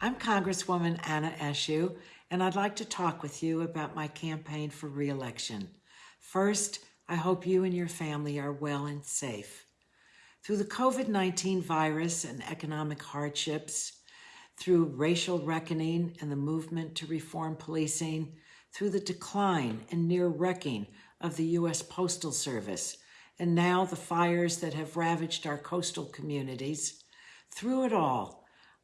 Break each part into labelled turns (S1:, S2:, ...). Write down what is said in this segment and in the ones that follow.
S1: I'm Congresswoman Anna Eshoo, and I'd like to talk with you about my campaign for reelection. First, I hope you and your family are well and safe. Through the COVID 19 virus and economic hardships, through racial reckoning and the movement to reform policing, through the decline and near wrecking of the U.S. Postal Service, and now the fires that have ravaged our coastal communities, through it all,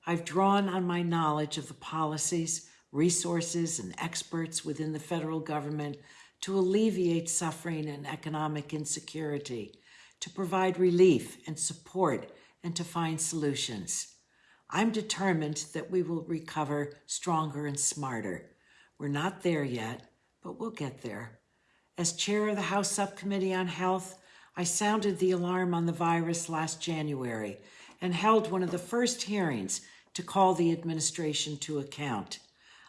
S1: I've drawn on my knowledge of the policies, resources, and experts within the federal government to alleviate suffering and economic insecurity, to provide relief and support, and to find solutions. I'm determined that we will recover stronger and smarter. We're not there yet, but we'll get there. As chair of the House Subcommittee on Health, I sounded the alarm on the virus last January and held one of the first hearings to call the administration to account.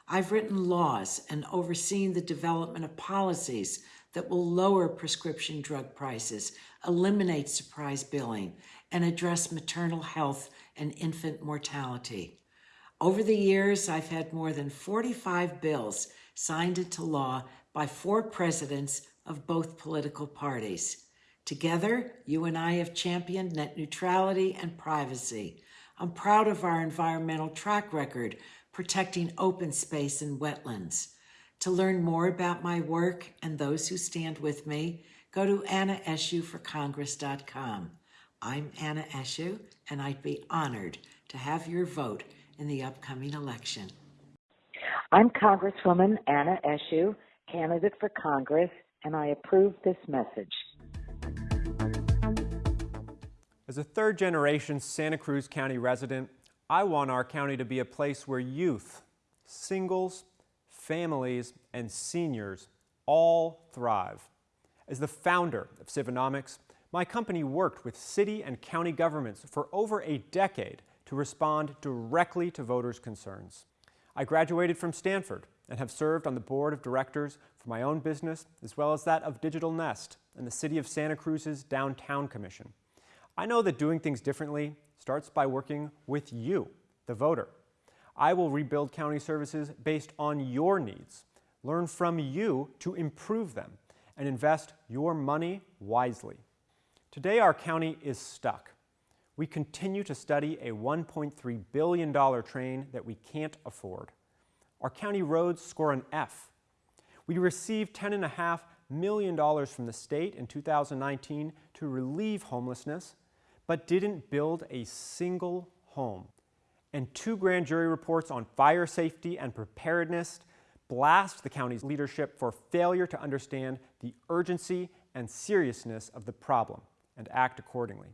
S1: I've written laws and overseen the development of policies that will lower prescription drug prices, eliminate surprise billing, and address maternal health and infant mortality. Over the years, I've had more than 45 bills signed into law by four presidents of both political parties. Together, you and I have championed net neutrality and privacy, I'm proud of our environmental track record protecting open space and wetlands. To learn more about my work and those who stand with me, go to annaeshooforcongress.com. I'm Anna Eshoo, and I'd be honored to have your vote in the upcoming election.
S2: I'm Congresswoman Anna Eshoo, candidate for Congress, and I approve this message.
S3: As a third generation Santa Cruz County resident, I want our county to be a place where youth, singles, families, and seniors all thrive. As the founder of Civinomics, my company worked with city and county governments for over a decade to respond directly to voters' concerns. I graduated from Stanford and have served on the board of directors for my own business as well as that of Digital Nest and the City of Santa Cruz's Downtown Commission. I know that doing things differently starts by working with you, the voter. I will rebuild county services based on your needs, learn from you to improve them, and invest your money wisely. Today, our county is stuck. We continue to study a $1.3 billion train that we can't afford. Our county roads score an F. We received $10.5 million from the state in 2019 to relieve homelessness but didn't build a single home. And two grand jury reports on fire safety and preparedness blast the county's leadership for failure to understand the urgency and seriousness of the problem and act accordingly.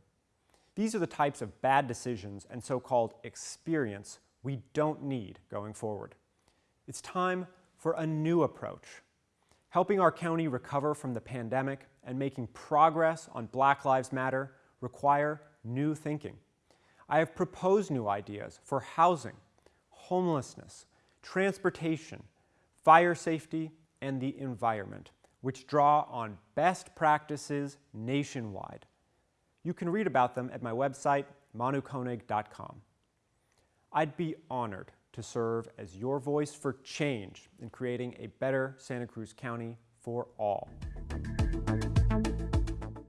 S3: These are the types of bad decisions and so-called experience we don't need going forward. It's time for a new approach, helping our county recover from the pandemic and making progress on Black Lives Matter require new thinking. I have proposed new ideas for housing, homelessness, transportation, fire safety, and the environment, which draw on best practices nationwide. You can read about them at my website, manukoenig.com. I'd be honored to serve as your voice for change in creating a better Santa Cruz County for all.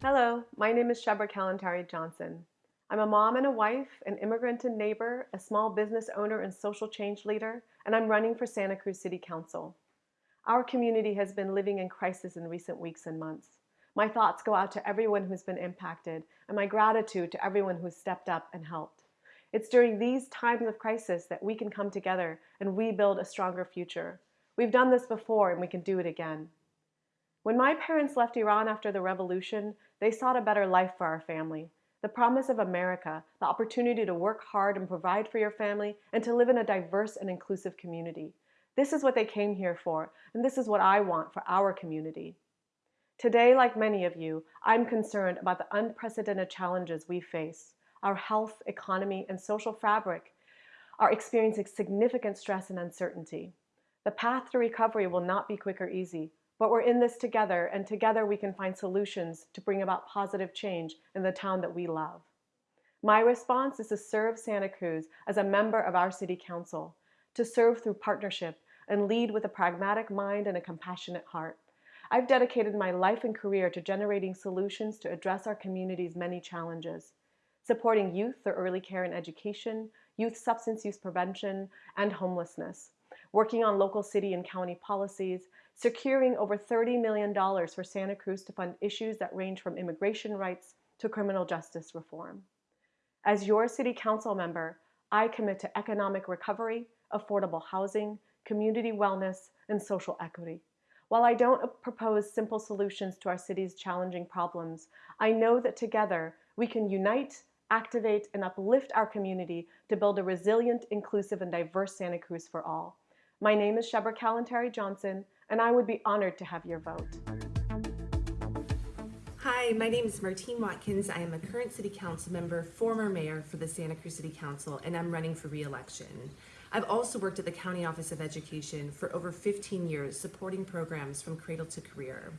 S4: Hello, my name is Shebreh Kalantari Johnson. I'm a mom and a wife, an immigrant and neighbor, a small business owner and social change leader, and I'm running for Santa Cruz City Council. Our community has been living in crisis in recent weeks and months. My thoughts go out to everyone who's been impacted, and my gratitude to everyone who's stepped up and helped. It's during these times of crisis that we can come together and rebuild a stronger future. We've done this before and we can do it again. When my parents left Iran after the revolution, they sought a better life for our family. The promise of America, the opportunity to work hard and provide for your family, and to live in a diverse and inclusive community. This is what they came here for, and this is what I want for our community. Today, like many of you, I'm concerned about the unprecedented challenges we face. Our health, economy, and social fabric are experiencing significant stress and uncertainty. The path to recovery will not be quick or easy, but we're in this together, and together we can find solutions to bring about positive change in the town that we love. My response is to serve Santa Cruz as a member of our City Council, to serve through partnership and lead with a pragmatic mind and a compassionate heart. I've dedicated my life and career to generating solutions to address our community's many challenges, supporting youth through early care and education, youth substance use prevention, and homelessness, working on local city and county policies, securing over $30 million for Santa Cruz to fund issues that range from immigration rights to criminal justice reform. As your City Council member, I commit to economic recovery, affordable housing, community wellness, and social equity. While I don't propose simple solutions to our city's challenging problems, I know that together we can unite, activate, and uplift our community to build a resilient, inclusive, and diverse Santa Cruz for all. My name is Shebreh Kalantari Johnson, and I would be honored to have your vote.
S5: Hi, my name is Martine Watkins. I am a current City Council member, former mayor for the Santa Cruz City Council, and I'm running for re-election. I've also worked at the County Office of Education for over 15 years, supporting programs from cradle to career.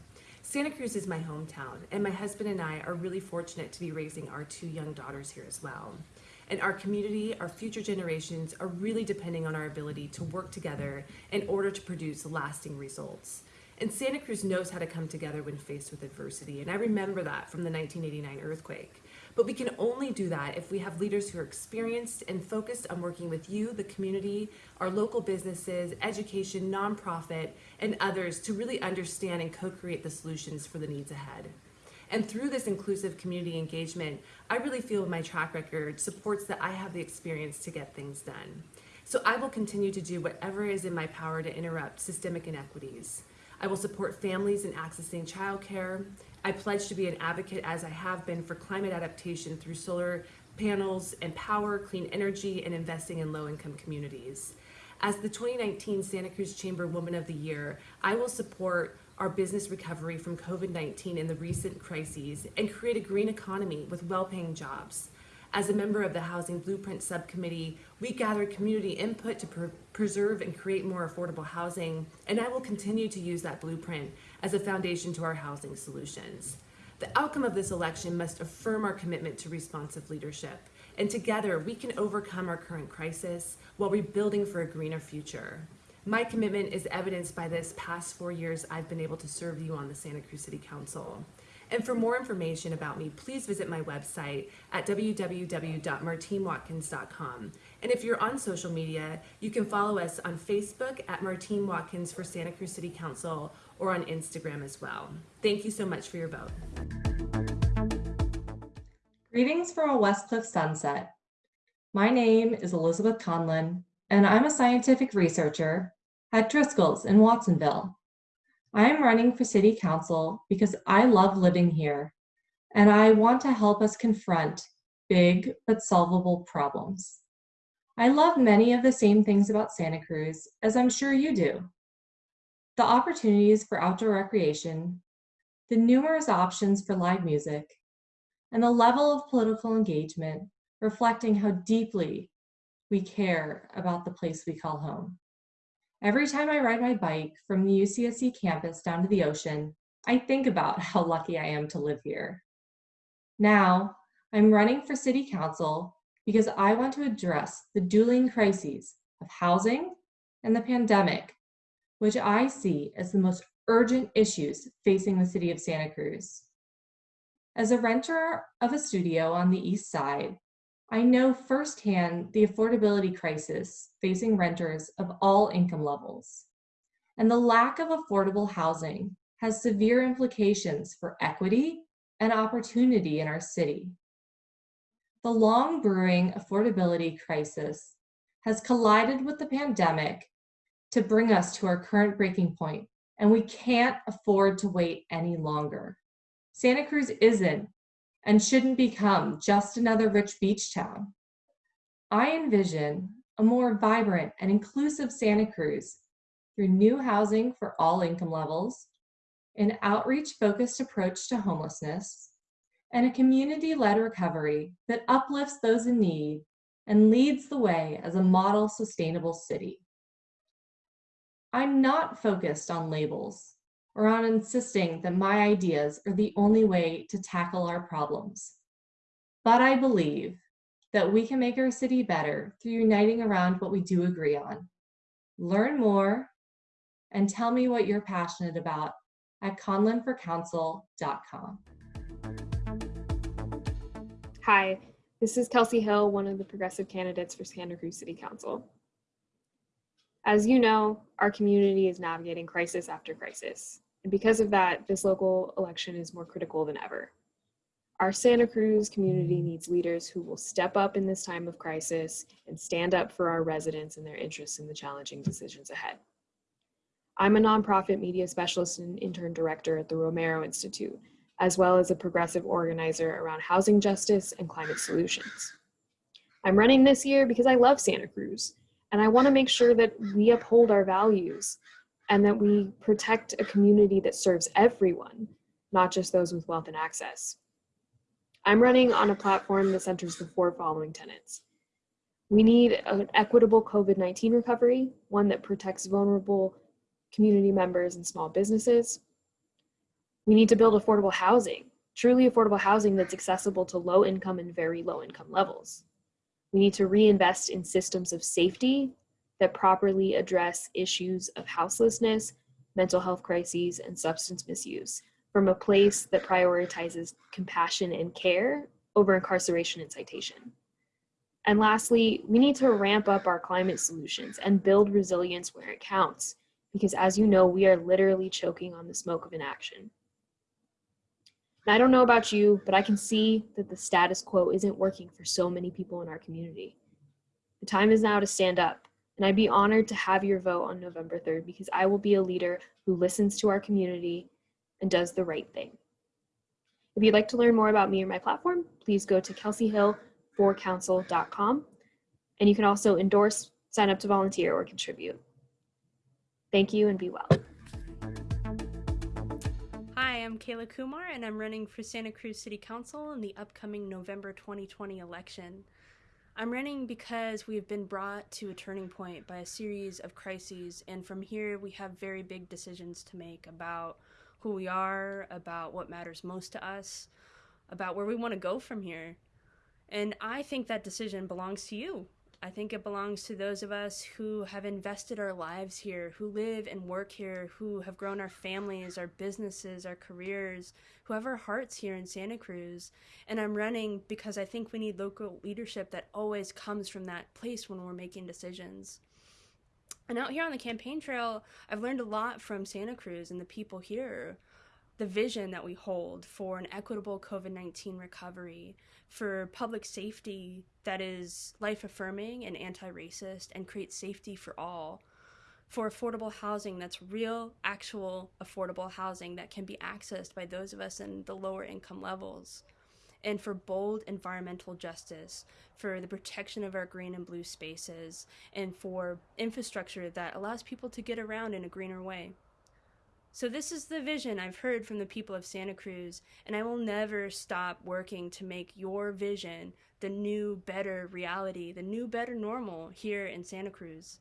S5: Santa Cruz is my hometown, and my husband and I are really fortunate to be raising our two young daughters here as well. And our community, our future generations are really depending on our ability to work together in order to produce lasting results. And Santa Cruz knows how to come together when faced with adversity, and I remember that from the 1989 earthquake. But we can only do that if we have leaders who are experienced and focused on working with you, the community, our local businesses, education, nonprofit, and others to really understand and co-create the solutions for the needs ahead. And through this inclusive community engagement, I really feel my track record supports that I have the experience to get things done. So I will continue to do whatever is in my power to interrupt systemic inequities. I will support families in accessing childcare. I pledge to be an advocate as I have been for climate adaptation through solar panels and power, clean energy, and investing in low-income communities. As the 2019 Santa Cruz Chamber Woman of the Year, I will support our business recovery from COVID-19 and the recent crises and create a green economy with well-paying jobs. As a member of the Housing Blueprint Subcommittee, we gathered community input to pre preserve and create more affordable housing, and I will continue to use that blueprint as a foundation to our housing solutions. The outcome of this election must affirm our commitment to responsive leadership, and together we can overcome our current crisis while rebuilding for a greener future. My commitment is evidenced by this past four years I've been able to serve you on the Santa Cruz City Council. And for more information about me, please visit my website at www.martinewatkins.com. And if you're on social media, you can follow us on Facebook at Martine Watkins for Santa Cruz City Council or on Instagram as well. Thank you so much for your vote.
S6: Greetings from a Westcliff sunset. My name is Elizabeth Conlon, and I'm a scientific researcher at Driscoll's in Watsonville. I am running for City Council because I love living here and I want to help us confront big but solvable problems. I love many of the same things about Santa Cruz as I'm sure you do. The opportunities for outdoor recreation, the numerous options for live music, and the level of political engagement reflecting how deeply we care about the place we call home. Every time I ride my bike from the UCSC campus down to the ocean, I think about how lucky I am to live here. Now, I'm running for City Council because I want to address the dueling crises of housing and the pandemic, which I see as the most urgent issues facing the city of Santa Cruz. As a renter of a studio on the east side, I know firsthand the affordability crisis facing renters of all income levels. And the lack of affordable housing has severe implications for equity and opportunity in our city. The long brewing affordability crisis has collided with the pandemic to bring us to our current breaking point, and we can't afford to wait any longer. Santa Cruz isn't and shouldn't become just another rich beach town. I envision a more vibrant and inclusive Santa Cruz through new housing for all income levels, an outreach focused approach to homelessness, and a community led recovery that uplifts those in need and leads the way as a model sustainable city. I'm not focused on labels or on insisting that my ideas are the only way to tackle our problems. But I believe that we can make our city better through uniting around what we do agree on. Learn more and tell me what you're passionate about at conlonforcouncil.com.
S7: Hi, this is Kelsey Hill, one of the progressive candidates for Santa Cruz City Council. As you know, our community is navigating crisis after crisis. And because of that, this local election is more critical than ever. Our Santa Cruz community needs leaders who will step up in this time of crisis and stand up for our residents and their interests in the challenging decisions ahead. I'm a nonprofit media specialist and intern director at the Romero Institute, as well as a progressive organizer around housing justice and climate solutions. I'm running this year because I love Santa Cruz, and I want to make sure that we uphold our values and that we protect a community that serves everyone, not just those with wealth and access. I'm running on a platform that centers the four following tenets. We need an equitable COVID 19 recovery, one that protects vulnerable community members and small businesses. We need to build affordable housing, truly affordable housing that's accessible to low income and very low income levels. We need to reinvest in systems of safety that properly address issues of houselessness, mental health crises, and substance misuse from a place that prioritizes compassion and care over incarceration and citation. And lastly, we need to ramp up our climate solutions and build resilience where it counts, because as you know, we are literally choking on the smoke of inaction. I don't know about you, but I can see that the status quo isn't working for so many people in our community. The time is now to stand up, and I'd be honored to have your vote on November 3rd because I will be a leader who listens to our community and does the right thing. If you'd like to learn more about me or my platform, please go to kelseyhill4council.com, And you can also endorse, sign up to volunteer, or contribute. Thank you and be well.
S8: I'm Kayla Kumar, and I'm running for Santa Cruz City Council in the upcoming November 2020 election. I'm running because we've been brought to a turning point by a series of crises, and from here we have very big decisions to make about who we are, about what matters most to us, about where we want to go from here. And I think that decision belongs to you. I think it belongs to those of us who have invested our lives here, who live and work here, who have grown our families, our businesses, our careers, who have our hearts here in Santa Cruz. And I'm running because I think we need local leadership that always comes from that place when we're making decisions. And out here on the campaign trail, I've learned a lot from Santa Cruz and the people here. The vision that we hold for an equitable COVID 19 recovery, for public safety that is life affirming and anti racist and creates safety for all, for affordable housing that's real, actual affordable housing that can be accessed by those of us in the lower income levels and for bold environmental justice, for the protection of our green and blue spaces, and for infrastructure that allows people to get around in a greener way. So, this is the vision I've heard from the people of Santa Cruz, and I will never stop working to make your vision the new, better reality, the new, better normal here in Santa Cruz.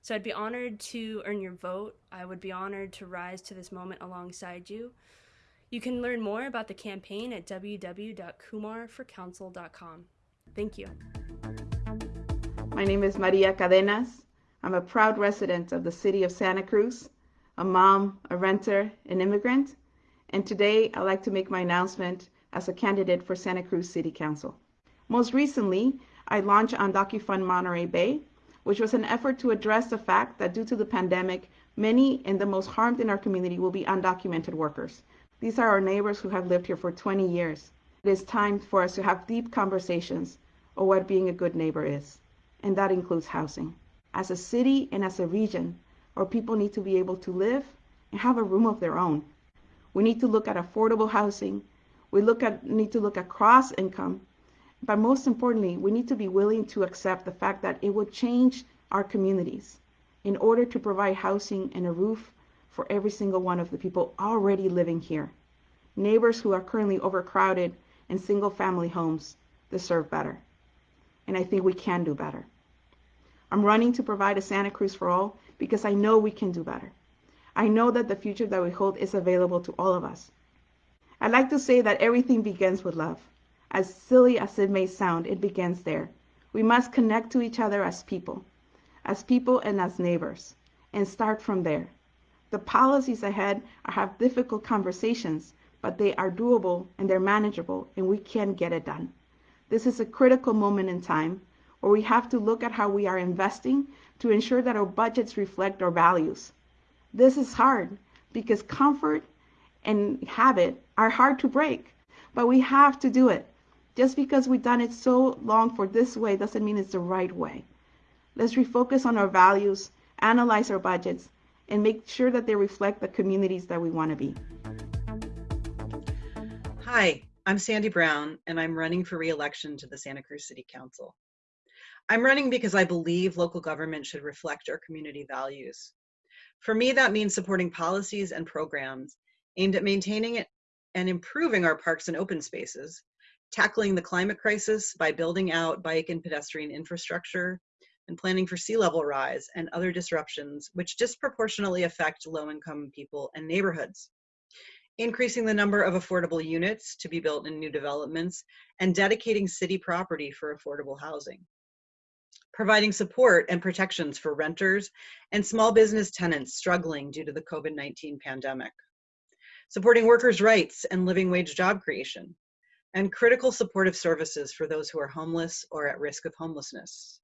S8: So, I'd be honored to earn your vote. I would be honored to rise to this moment alongside you. You can learn more about the campaign at www.kumarforcouncil.com. Thank you.
S9: My name is Maria Cadenas. I'm a proud resident of the city of Santa Cruz, a mom, a renter, an immigrant, and today I'd like to make my announcement as a candidate for Santa Cruz City Council. Most recently, I launched UndocuFund Monterey Bay, which was an effort to address the fact that due to the pandemic, many and the most harmed in our community will be undocumented workers. These are our neighbors who have lived here for 20 years. It is time for us to have deep conversations on what being a good neighbor is, and that includes housing. As a city and as a region, our people need to be able to live and have a room of their own. We need to look at affordable housing. We look at, need to look at cross income. But most importantly, we need to be willing to accept the fact that it will change our communities in order to provide housing and a roof for every single one of the people already living here. Neighbors who are currently overcrowded in single family homes deserve better. And I think we can do better. I'm running to provide a Santa Cruz for all because I know we can do better. I know that the future that we hold is available to all of us. I'd like to say that everything begins with love. As silly as it may sound, it begins there. We must connect to each other as people, as people and as neighbors, and start from there. The policies ahead are have difficult conversations, but they are doable and they're manageable, and we can get it done. This is a critical moment in time where we have to look at how we are investing to ensure that our budgets reflect our values. This is hard because comfort and habit are hard to break, but we have to do it. Just because we've done it so long for this way doesn't mean it's the right way. Let's refocus on our values, analyze our budgets, and make sure that they reflect the communities that we want to be.
S10: Hi, I'm Sandy Brown, and I'm running for reelection to the Santa Cruz City Council. I'm running because I believe local government should reflect our community values. For me, that means supporting policies and programs aimed at maintaining it and improving our parks and open spaces, tackling the climate crisis by building out bike and pedestrian infrastructure, and planning for sea level rise and other disruptions which disproportionately affect low income people and neighborhoods. Increasing the number of affordable units to be built in new developments and dedicating city property for affordable housing. Providing support and protections for renters and small business tenants struggling due to the COVID 19 pandemic. Supporting workers' rights and living wage job creation. And critical supportive services for those who are homeless or at risk of homelessness.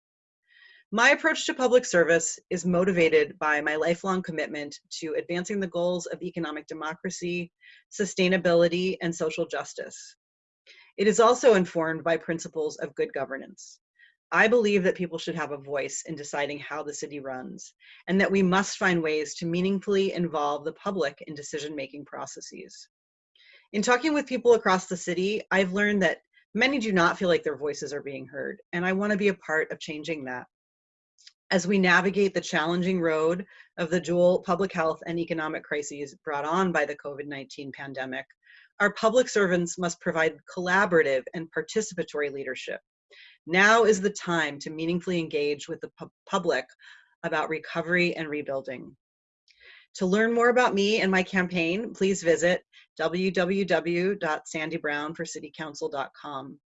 S10: My approach to public service is motivated by my lifelong commitment to advancing the goals of economic democracy, sustainability, and social justice. It is also informed by principles of good governance. I believe that people should have a voice in deciding how the city runs, and that we must find ways to meaningfully involve the public in decision making processes. In talking with people across the city, I've learned that many do not feel like their voices are being heard, and I want to be a part of changing that as we navigate the challenging road of the dual public health and economic crises brought on by the COVID 19 pandemic, our public servants must provide collaborative and participatory leadership. Now is the time to meaningfully engage with the pu- public about recovery and rebuilding. To learn more about me and my campaign, please visit www.sandybrownforcitycouncil.com.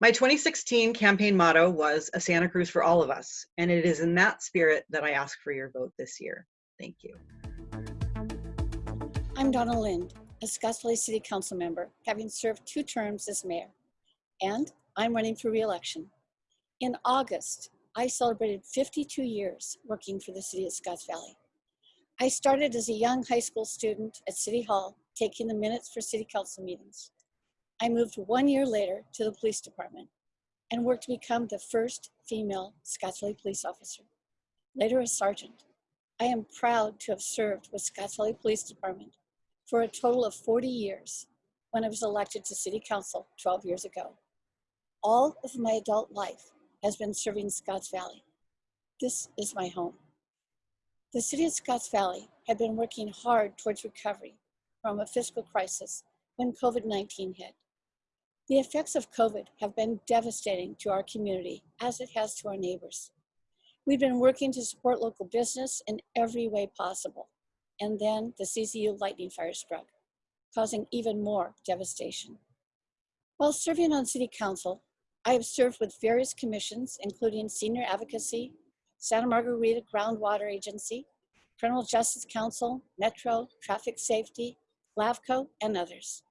S10: My 2016 campaign motto was A Santa Cruz for All of Us, and it is in that spirit that I ask for your vote this year. Thank you.
S11: I'm Donna Lind, a Scotts Valley City Council member, having served two terms as mayor, and I'm running for reelection. In August, I celebrated 52 years working for the city of Scotts Valley. I started as a young high school student at City Hall, taking the minutes for city council meetings. I moved one year later to the police department and worked to become the first female Scotts Valley police officer, later a sergeant. I am proud to have served with Scotts Valley Police Department for a total of 40 years when I was elected to City Council 12 years ago. All of my adult life has been serving Scotts Valley. This is my home. The City of Scotts Valley had been working hard towards recovery from a fiscal crisis when COVID 19 hit. The effects of COVID have been devastating to our community as it has to our neighbors. We've been working to support local business in every way possible. And then the CZU lightning fire struck, causing even more devastation. While serving on City Council, I have served with various commissions, including Senior Advocacy, Santa Margarita Groundwater Agency, Criminal Justice Council, Metro, Traffic Safety, LAFCO, and others.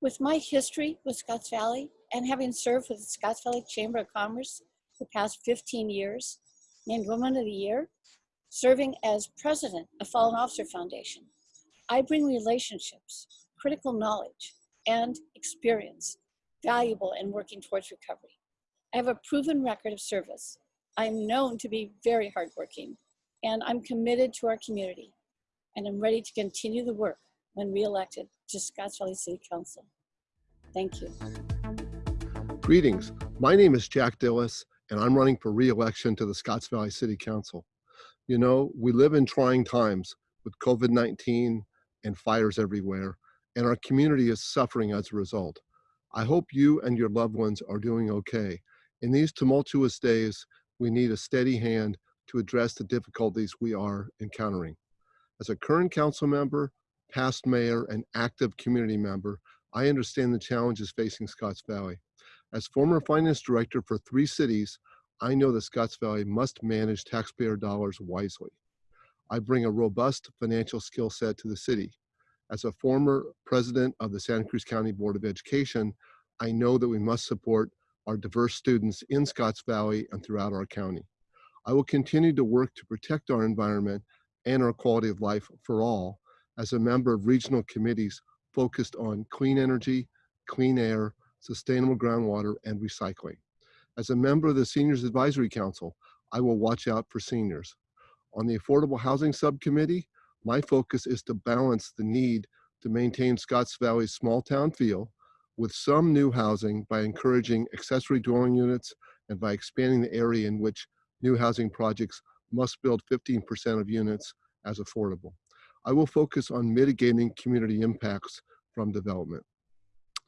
S11: With my history with Scotts Valley and having served with the Scotts Valley Chamber of Commerce for the past 15 years, named Woman of the Year, serving as president of Fallen Officer Foundation, I bring relationships, critical knowledge, and experience valuable in working towards recovery. I have a proven record of service. I'm known to be very hardworking, and I'm committed to our community, and I'm ready to continue the work when reelected to Scotts Valley City Council. Thank you.
S12: Greetings. My name is Jack Dilles, and I'm running for re-election to the Scotts Valley City Council. You know, we live in trying times with COVID-19 and fires everywhere, and our community is suffering as a result. I hope you and your loved ones are doing okay. In these tumultuous days, we need a steady hand to address the difficulties we are encountering. As a current council member, past mayor, and active community member, I understand the challenges facing Scotts Valley. As former finance director for three cities, I know that Scotts Valley must manage taxpayer dollars wisely. I bring a robust financial skill set to the city. As a former president of the Santa Cruz County Board of Education, I know that we must support our diverse students in Scotts Valley and throughout our county. I will continue to work to protect our environment and our quality of life for all as a member of regional committees focused on clean energy, clean air, sustainable groundwater, and recycling. As a member of the Seniors Advisory Council, I will watch out for seniors. On the Affordable Housing Subcommittee, my focus is to balance the need to maintain Scotts Valley's small town feel with some new housing by encouraging accessory dwelling units and by expanding the area in which new housing projects must build 15% of units as affordable. I will focus on mitigating community impacts from development.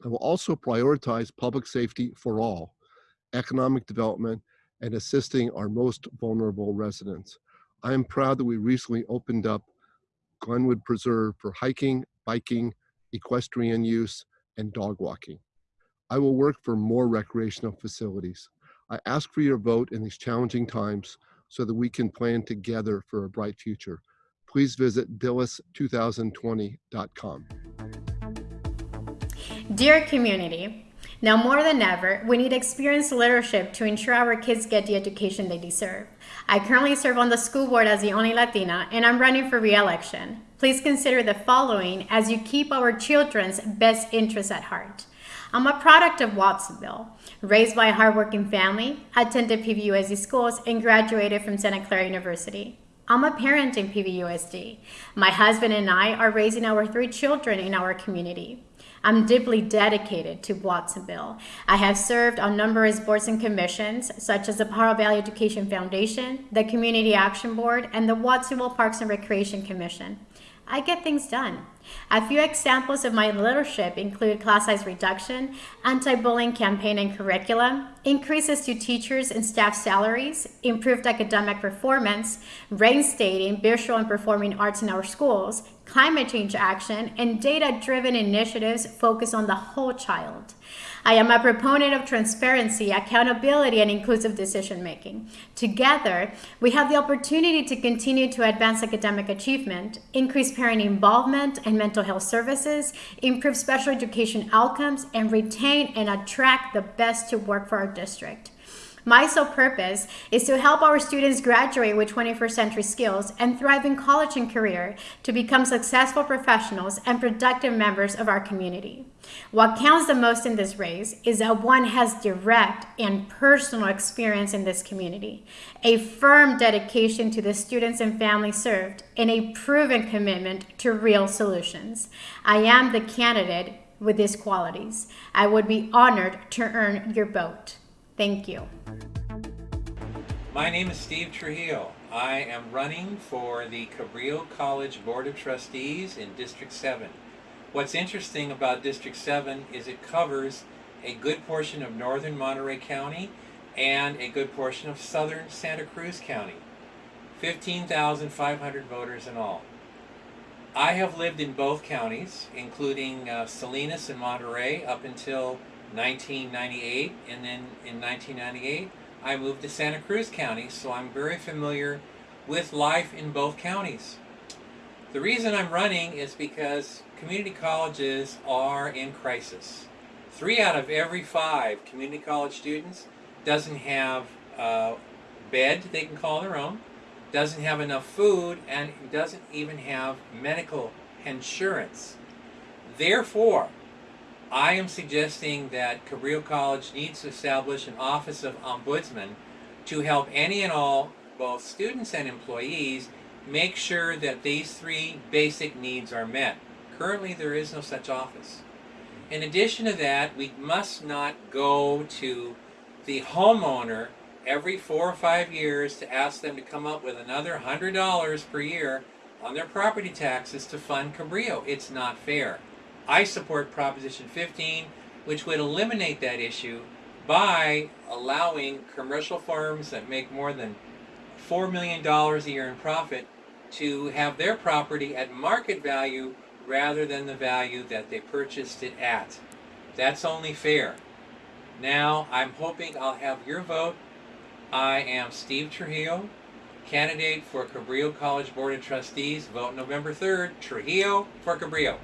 S12: I will also prioritize public safety for all, economic development, and assisting our most vulnerable residents. I am proud that we recently opened up Glenwood Preserve for hiking, biking, equestrian use, and dog walking. I will work for more recreational facilities. I ask for your vote in these challenging times so that we can plan together for a bright future. Please visit dilles2020.com.
S13: Dear community, now more than ever, we need experienced leadership to ensure our kids get the education they deserve. I currently serve on the school board as the only Latina, and I'm running for re-election. Please consider the following as you keep our children's best interests at heart. I'm a product of Watsonville, raised by a hardworking family, attended PVUSD schools, and graduated from Santa Clara University. I'm a parent in PVUSD. My husband and I are raising our three children in our community. I'm deeply dedicated to Watsonville. I have served on numerous boards and commissions, such as the Pajaro Valley Education Foundation, the Community Action Board, and the Watsonville Parks and Recreation Commission. I get things done. A few examples of my leadership include class size reduction, anti-bullying campaign and curriculum, increases to teachers and staff salaries, improved academic performance, reinstating visual and performing arts in our schools, climate change action, and data-driven initiatives focused on the whole child. I am a proponent of transparency, accountability, and inclusive decision making. Together, we have the opportunity to continue to advance academic achievement, increase parent involvement and mental health services, improve special education outcomes, and retain and attract the best to work for our district. My sole purpose is to help our students graduate with 21st century skills and thrive in college and career to become successful professionals and productive members of our community. What counts the most in this race is that one has direct and personal experience in this community, a firm dedication to the students and families served, and a proven commitment to real solutions. I am the candidate with these qualities. I would be honored to earn your vote. Thank you.
S14: My name is Steve Trujillo. I am running for the Cabrillo College Board of Trustees in District 7. What's interesting about District 7 is it covers a good portion of northern Monterey County and a good portion of southern Santa Cruz County. 15,500 voters in all. I have lived in both counties, including uh, Salinas and Monterey up until 1998, and then in 1998 I moved to Santa Cruz County, so I'm very familiar with life in both counties. The reason I'm running is because community colleges are in crisis. Three out of every five community college students doesn't have a bed they can call their own, doesn't have enough food, and doesn't even have medical insurance. Therefore, I am suggesting that Cabrillo College needs to establish an Office of Ombudsman to help any and all, both students and employees, make sure that these three basic needs are met. Currently, there is no such office. In addition to that, we must not go to the homeowner every four or five years to ask them to come up with another $100 per year on their property taxes to fund Cabrillo. It's not fair. I support Proposition 15, which would eliminate that issue by allowing commercial firms that make more than $4 million a year in profit to have their property at market value rather than the value that they purchased it at. That's only fair. Now, I'm hoping I'll have your vote. I am Steve Trujillo, candidate for Cabrillo College Board of Trustees. Vote November 3rd. Trujillo for Cabrillo.